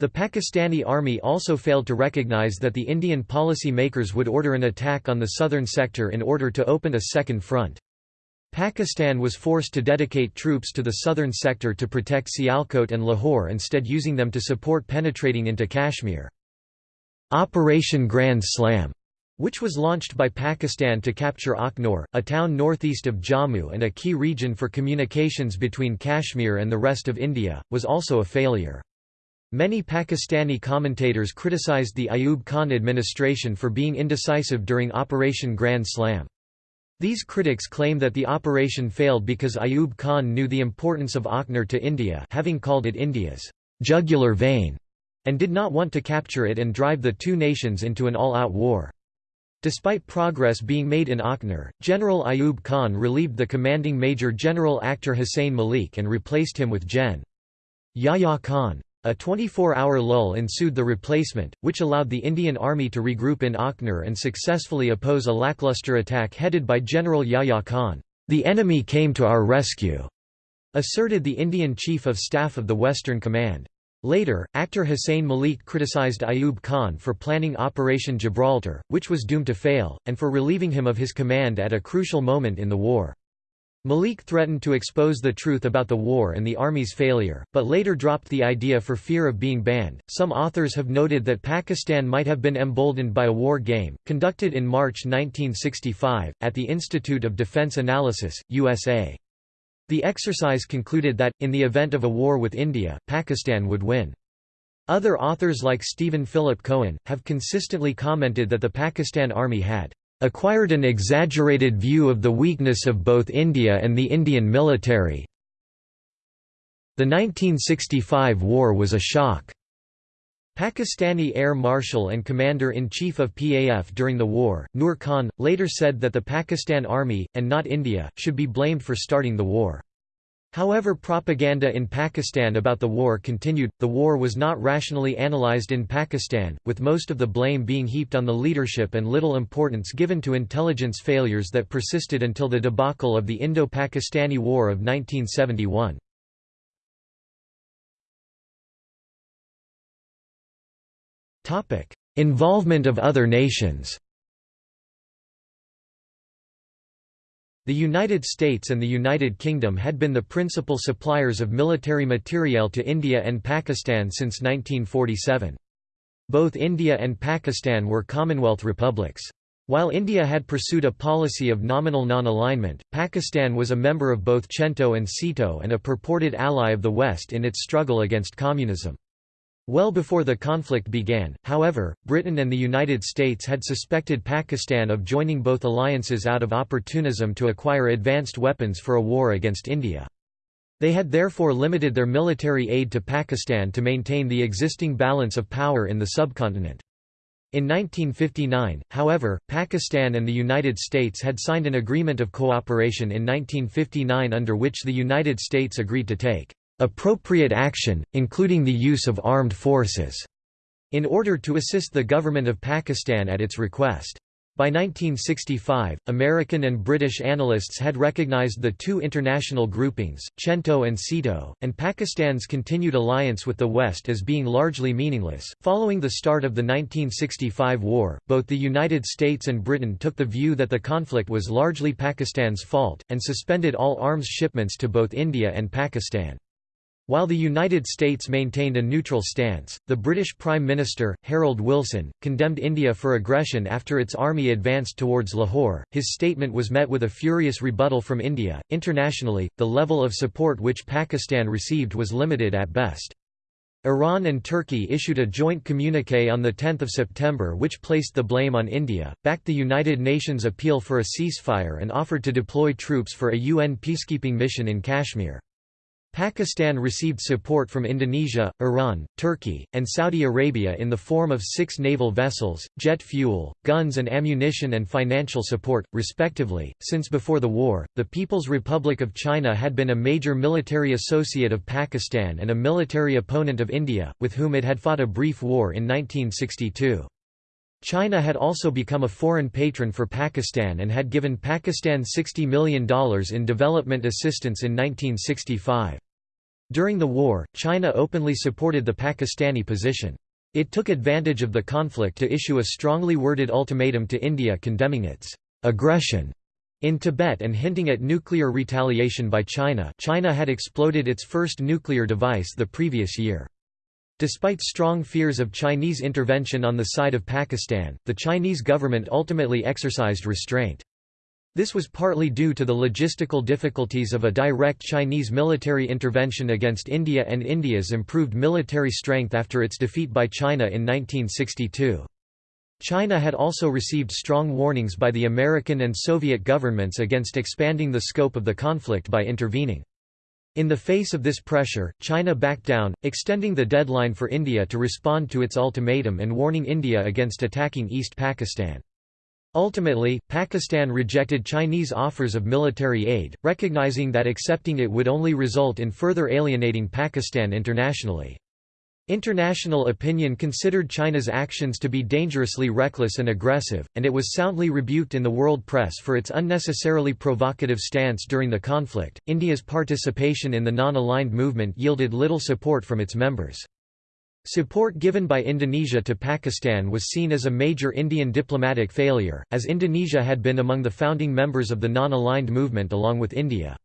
[SPEAKER 1] The Pakistani army also failed to recognize that the Indian policy makers would order an attack on the southern sector in order to open a second front. Pakistan was forced to dedicate troops to the southern sector to protect Sialkot and Lahore instead using them to support penetrating into Kashmir. Operation Grand Slam which was launched by Pakistan to capture Akhnor, a town northeast of Jammu and a key region for communications between Kashmir and the rest of India, was also a failure. Many Pakistani commentators criticized the Ayub Khan administration for being indecisive during Operation Grand Slam. These critics claim that the operation failed because Ayub Khan knew the importance of Akhnor to India having called it India's jugular vein, and did not want to capture it and drive the two nations into an all-out war. Despite progress being made in Akhnor, General Ayub Khan relieved the commanding Major General Akhtar Hussain Malik and replaced him with Gen. Yahya Khan. A 24-hour lull ensued the replacement, which allowed the Indian Army to regroup in Akhnor and successfully oppose a lackluster attack headed by General Yahya Khan. The enemy came to our rescue, asserted the Indian Chief of Staff of the Western Command. Later, Akhtar Hussain Malik criticized Ayub Khan for planning Operation Gibraltar, which was doomed to fail, and for relieving him of his command at a crucial moment in the war. Malik threatened to expose the truth about the war and the army's failure, but later dropped the idea for fear of being banned. Some authors have noted that Pakistan might have been emboldened by a war game, conducted in March 1965, at the Institute of Defense Analysis, USA. The exercise concluded that, in the event of a war with India, Pakistan would win. Other authors like Stephen Philip Cohen, have consistently commented that the Pakistan Army had acquired an exaggerated view of the weakness of both India and the Indian military. The 1965 war was a shock. Pakistani Air Marshal and Commander-in-Chief of PAF during the war, Nur Khan, later said that the Pakistan Army, and not India, should be blamed for starting the war. However propaganda in Pakistan about the war continued, the war was not rationally analyzed in Pakistan, with most of the blame being heaped on the leadership and little importance given to intelligence failures that persisted until the debacle of the Indo-Pakistani War of 1971. Involvement of other nations The United States and the United Kingdom had been the principal suppliers of military materiel to India and Pakistan since 1947. Both India and Pakistan were Commonwealth republics. While India had pursued a policy of nominal non-alignment, Pakistan was a member of both CENTO and SEATO and a purported ally of the West in its struggle against communism. Well before the conflict began, however, Britain and the United States had suspected Pakistan of joining both alliances out of opportunism to acquire advanced weapons for a war against India. They had therefore limited their military aid to Pakistan to maintain the existing balance of power in the subcontinent. In 1959, however, Pakistan and the United States had signed an agreement of cooperation in 1959 under which the United States agreed to take appropriate action, including the use of armed forces, in order to assist the government of Pakistan at its request. By 1965, American and British analysts had recognized the two international groupings, CENTO and SEATO, and Pakistan's continued alliance with the West as being largely meaningless. Following the start of the 1965 war, both the United States and Britain took the view that the conflict was largely Pakistan's fault, and suspended all arms shipments to both India and Pakistan. While the United States maintained a neutral stance, the British Prime Minister, Harold Wilson, condemned India for aggression after its army advanced towards Lahore. His statement was met with a furious rebuttal from India. Internationally, the level of support which Pakistan received was limited at best. Iran and Turkey issued a joint communique on 10 September which placed the blame on India, backed the United Nations appeal for a ceasefire and offered to deploy troops for a UN peacekeeping mission in Kashmir. Pakistan received support from Indonesia, Iran, Turkey, and Saudi Arabia in the form of six naval vessels, jet fuel, guns and ammunition and financial support, respectively. Since before the war, the People's Republic of China had been a major military associate of Pakistan and a military opponent of India, with whom it had fought a brief war in 1962. China had also become a foreign patron for Pakistan and had given Pakistan $60 million in development assistance in 1965. During the war, China openly supported the Pakistani position. It took advantage of the conflict to issue a strongly worded ultimatum to India condemning its aggression in Tibet and hinting at nuclear retaliation by China China had exploded its first nuclear device the previous year. Despite strong fears of Chinese intervention on the side of Pakistan, the Chinese government ultimately exercised restraint. This was partly due to the logistical difficulties of a direct Chinese military intervention against India and India's improved military strength after its defeat by China in 1962. China had also received strong warnings by the American and Soviet governments against expanding the scope of the conflict by intervening. In the face of this pressure, China backed down, extending the deadline for India to respond to its ultimatum and warning India against attacking East Pakistan. Ultimately, Pakistan rejected Chinese offers of military aid, recognizing that accepting it would only result in further alienating Pakistan internationally. International opinion considered China's actions to be dangerously reckless and aggressive, and it was soundly rebuked in the world press for its unnecessarily provocative stance during the conflict. India's participation in the non aligned movement yielded little support from its members. Support given by Indonesia to Pakistan was seen as a major Indian diplomatic failure, as Indonesia had been among the founding members of the non-aligned movement along with India.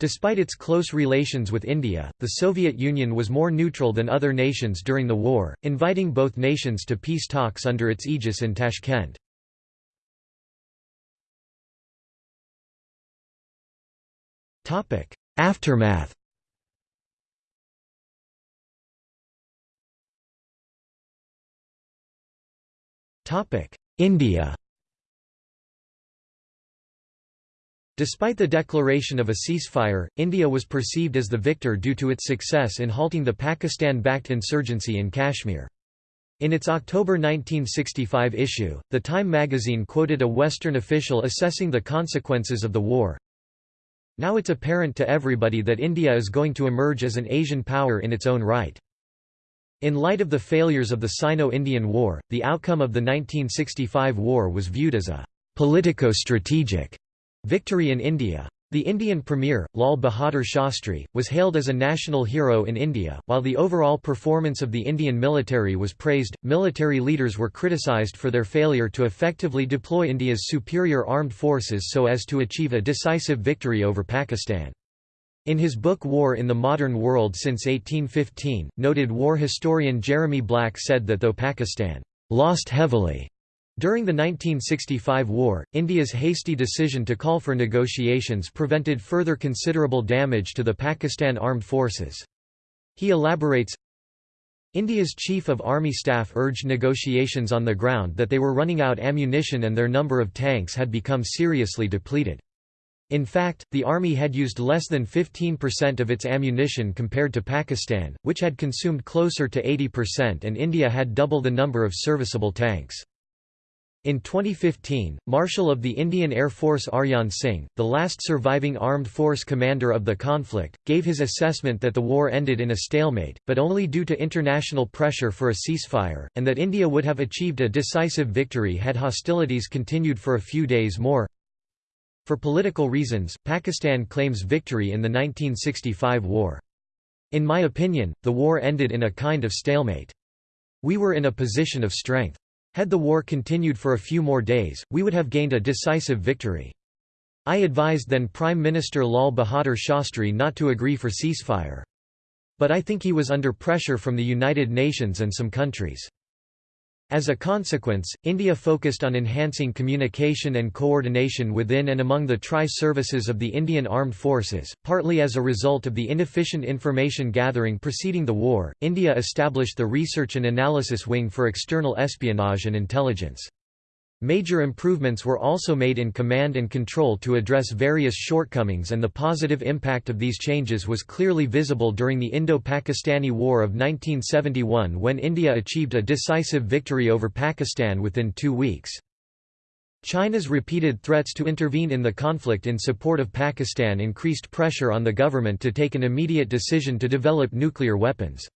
[SPEAKER 1] Despite its close relations with India, the Soviet Union was more neutral than other nations during the war, inviting both nations to peace talks under its aegis in Tashkent. Aftermath India Despite the declaration of a ceasefire, India was perceived as the victor due to its success in halting the Pakistan-backed insurgency in Kashmir. In its October 1965 issue, The Time magazine quoted a Western official assessing the consequences of the war. Now it's apparent to everybody that India is going to emerge as an Asian power in its own right. In light of the failures of the Sino-Indian War, the outcome of the 1965 war was viewed as a politico-strategic victory in India. The Indian Premier, Lal Bahadur Shastri, was hailed as a national hero in India. While the overall performance of the Indian military was praised, military leaders were criticised for their failure to effectively deploy India's superior armed forces so as to achieve a decisive victory over Pakistan. In his book War in the Modern World since 1815, noted war historian Jeremy Black said that though Pakistan lost heavily during the 1965 war, India's hasty decision to call for negotiations prevented further considerable damage to the Pakistan armed forces. He elaborates, India's Chief of Army Staff urged negotiations on the ground that they were running out ammunition and their number of tanks had become seriously depleted. In fact, the army had used less than 15% of its ammunition compared to Pakistan, which had consumed closer to 80% and India had double the number of serviceable tanks. In 2015, Marshal of the Indian Air Force Arjan Singh, the last surviving armed force commander of the conflict, gave his assessment that the war ended in a stalemate, but only due to international pressure for a ceasefire, and that India would have achieved a decisive victory had hostilities continued for a few days more. For political reasons, Pakistan claims victory in the 1965 war. In my opinion, the war ended in a kind of stalemate. We were in a position of strength. Had the war continued for a few more days, we would have gained a decisive victory. I advised then Prime Minister Lal Bahadur Shastri not to agree for ceasefire. But I think he was under pressure from the United Nations and some countries. As a consequence, India focused on enhancing communication and coordination within and among the tri-services of the Indian Armed Forces, partly as a result of the inefficient information gathering preceding the war. India established the Research and Analysis Wing for External Espionage and Intelligence. Major improvements were also made in command and control to address various shortcomings and the positive impact of these changes was clearly visible during the Indo-Pakistani War of 1971 when India achieved a decisive victory over Pakistan within two weeks. China's repeated threats to intervene in the conflict in support of Pakistan increased pressure on the government to take an immediate decision to develop nuclear weapons.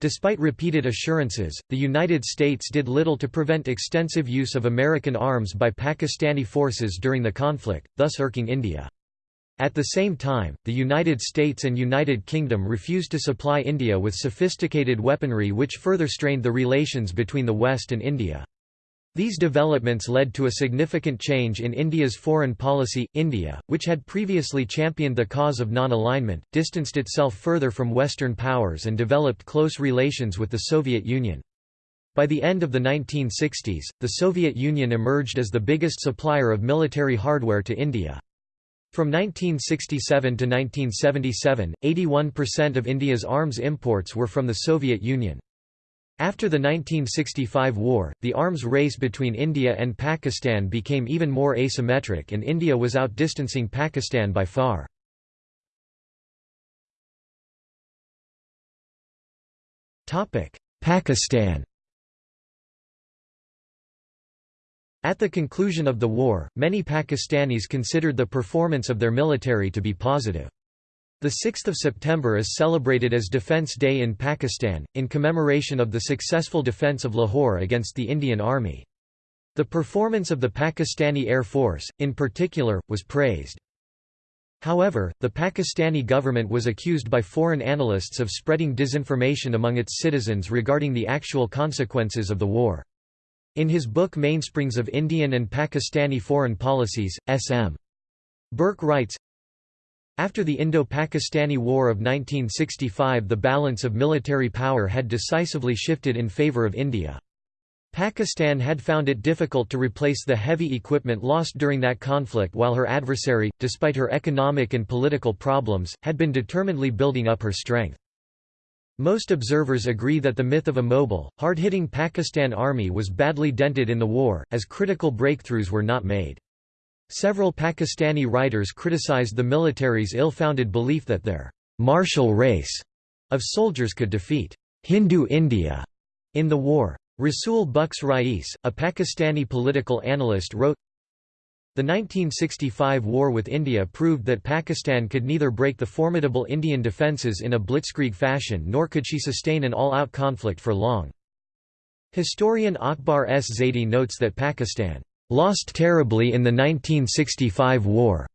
[SPEAKER 1] Despite repeated assurances, the United States did little to prevent extensive use of American arms by Pakistani forces during the conflict, thus irking India. At the same time, the United States and United Kingdom refused to supply India with sophisticated weaponry which further strained the relations between the West and India. These developments led to a significant change in India's foreign policy. India, which had previously championed the cause of non-alignment, distanced itself further from Western powers and developed close relations with the Soviet Union. By the end of the 1960s, the Soviet Union emerged as the biggest supplier of military hardware to India. From 1967 to 1977, 81% of India's arms imports were from the Soviet Union. After the 1965 war, the arms race between India and Pakistan became even more asymmetric and India was outdistancing Pakistan by far. Pakistan At the conclusion of the war, many Pakistanis considered the performance of their military to be positive. The 6th of September is celebrated as Defence Day in Pakistan, in commemoration of the successful defence of Lahore against the Indian Army. The performance of the Pakistani Air Force, in particular, was praised. However, the Pakistani government was accused by foreign analysts of spreading disinformation among its citizens regarding the actual consequences of the war. In his book Mainsprings of Indian and Pakistani Foreign Policies, S.M. Burke writes, after the Indo-Pakistani War of 1965 the balance of military power had decisively shifted in favor of India. Pakistan had found it difficult to replace the heavy equipment lost during that conflict while her adversary, despite her economic and political problems, had been determinedly building up her strength. Most observers agree that the myth of a mobile, hard-hitting Pakistan army was badly dented in the war, as critical breakthroughs were not made. Several Pakistani writers criticized the military's ill-founded belief that their martial race of soldiers could defeat Hindu India in the war. Rasul Bux Rais, a Pakistani political analyst wrote, The 1965 war with India proved that Pakistan could neither break the formidable Indian defences in a blitzkrieg fashion nor could she sustain an all-out conflict for long. Historian Akbar S. Zaidi notes that Pakistan lost terribly in the 1965 war.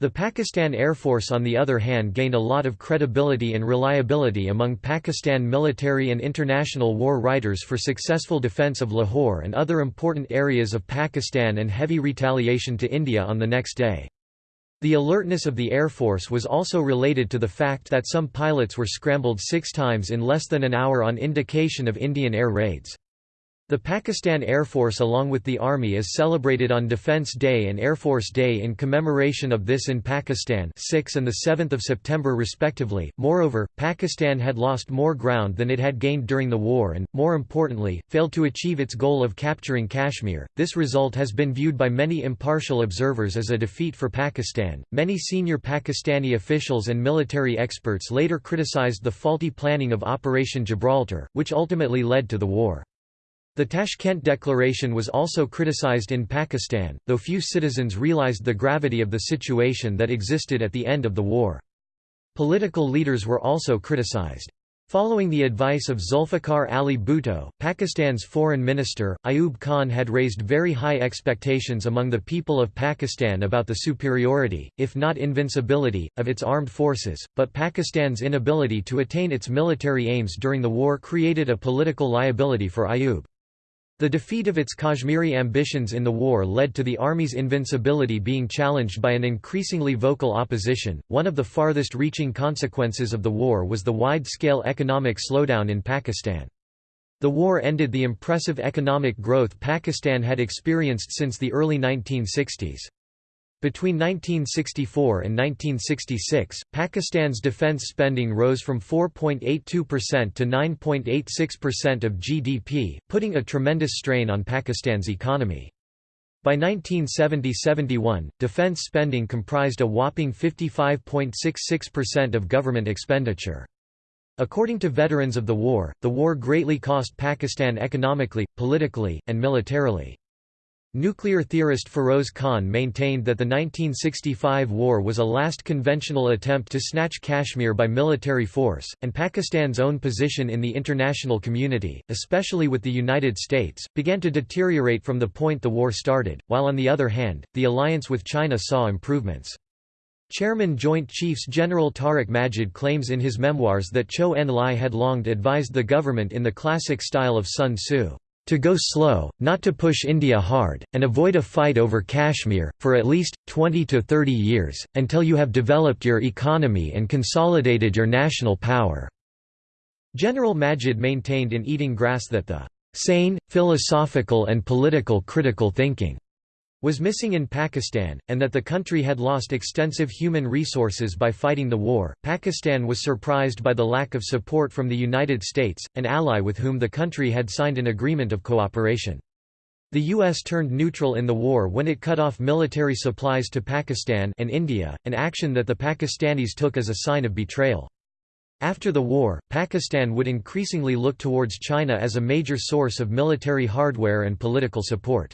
[SPEAKER 1] The Pakistan Air Force on the other hand gained a lot of credibility and reliability among Pakistan military and international war writers for successful defence of Lahore and other important areas of Pakistan and heavy retaliation to India on the next day. The alertness of the Air Force was also related to the fact that some pilots were scrambled six times in less than an hour on indication of Indian air raids. The Pakistan Air Force along with the Army is celebrated on Defence Day and Air Force Day in commemoration of this in Pakistan 6 and 7 September respectively. Moreover, Pakistan had lost more ground than it had gained during the war and, more importantly, failed to achieve its goal of capturing Kashmir. This result has been viewed by many impartial observers as a defeat for Pakistan. Many senior Pakistani officials and military experts later criticized the faulty planning of Operation Gibraltar, which ultimately led to the war. The Tashkent Declaration was also criticized in Pakistan, though few citizens realized the gravity of the situation that existed at the end of the war. Political leaders were also criticized. Following the advice of Zulfikar Ali Bhutto, Pakistan's foreign minister, Ayub Khan had raised very high expectations among the people of Pakistan about the superiority, if not invincibility, of its armed forces, but Pakistan's inability to attain its military aims during the war created a political liability for Ayub. The defeat of its Kashmiri ambitions in the war led to the army's invincibility being challenged by an increasingly vocal opposition. One of the farthest reaching consequences of the war was the wide scale economic slowdown in Pakistan. The war ended the impressive economic growth Pakistan had experienced since the early 1960s. Between 1964 and 1966, Pakistan's defense spending rose from 4.82% to 9.86% of GDP, putting a tremendous strain on Pakistan's economy. By 1970–71, defense spending comprised a whopping 55.66% of government expenditure. According to veterans of the war, the war greatly cost Pakistan economically, politically, and militarily. Nuclear theorist Feroze Khan maintained that the 1965 war was a last conventional attempt to snatch Kashmir by military force, and Pakistan's own position in the international community, especially with the United States, began to deteriorate from the point the war started, while on the other hand, the alliance with China saw improvements. Chairman Joint Chiefs General Tariq Majid claims in his memoirs that Zhou Enlai had long advised the government in the classic style of Sun Tzu. To go slow, not to push India hard, and avoid a fight over Kashmir, for at least, 20 to 30 years, until you have developed your economy and consolidated your national power." General Majid maintained in Eating Grass that the "...sane, philosophical and political critical thinking," was missing in Pakistan, and that the country had lost extensive human resources by fighting the war. Pakistan was surprised by the lack of support from the United States, an ally with whom the country had signed an agreement of cooperation. The U.S. turned neutral in the war when it cut off military supplies to Pakistan and India, an action that the Pakistanis took as a sign of betrayal. After the war, Pakistan would increasingly look towards China as a major source of military hardware and political support.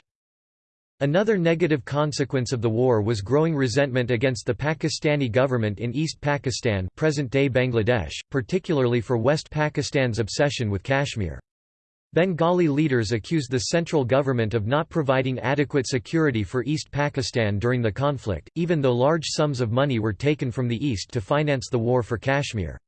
[SPEAKER 1] Another negative consequence of the war was growing resentment against the Pakistani government in East Pakistan present-day Bangladesh, particularly for West Pakistan's obsession with Kashmir. Bengali leaders accused the central government of not providing adequate security for East Pakistan during the conflict, even though large sums of money were taken from the east to finance the war for Kashmir.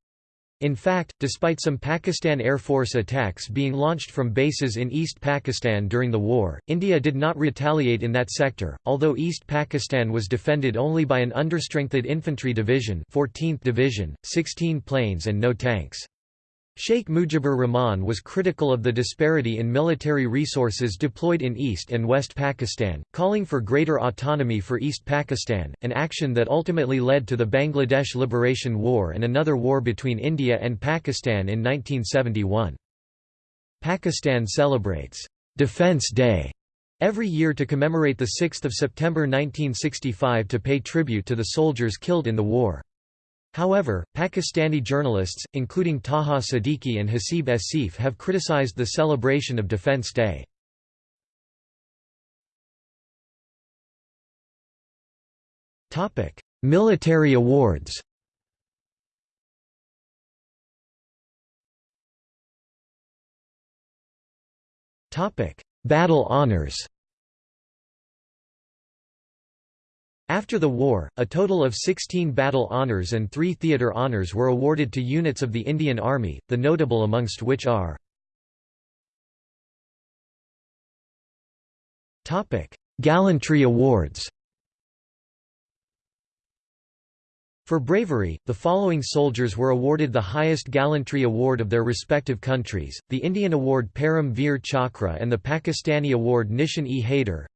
[SPEAKER 1] In fact, despite some Pakistan Air Force attacks being launched from bases in East Pakistan during the war, India did not retaliate in that sector, although East Pakistan was defended only by an understrengthened infantry division 14th division, 16 planes and no tanks. Sheikh Mujibur Rahman was critical of the disparity in military resources deployed in East and West Pakistan, calling for greater autonomy for East Pakistan, an action that ultimately led to the Bangladesh Liberation War and another war between India and Pakistan in 1971. Pakistan celebrates Defence Day every year to commemorate the 6 September 1965 to pay tribute to the soldiers killed in the war. However, Pakistani journalists, including Taha Siddiqui and Hasib Asif have criticized the celebration of Defence Day. Military awards. Battle honors After the war, a total of 16 battle honours and three theatre honours were awarded to units of the Indian Army, the notable amongst which are Gallantry awards For bravery, the following soldiers were awarded the highest gallantry award of their respective countries, the Indian Award Param Veer Chakra and the Pakistani Award Nishan-e Haider.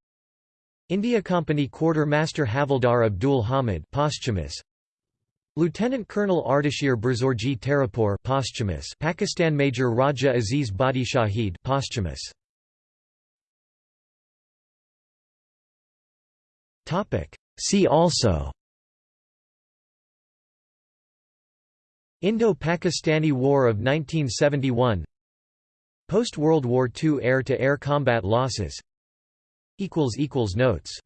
[SPEAKER 1] India Company Quartermaster Havildar Abdul Hamid posthumous. Lieutenant Colonel Ardeshir Burzorji Tarapore posthumous. Pakistan Major Raja Aziz Bhatti Shahid posthumous. Topic. See also. Indo-Pakistani War of 1971 Post-World War II air-to-air -air combat losses Notes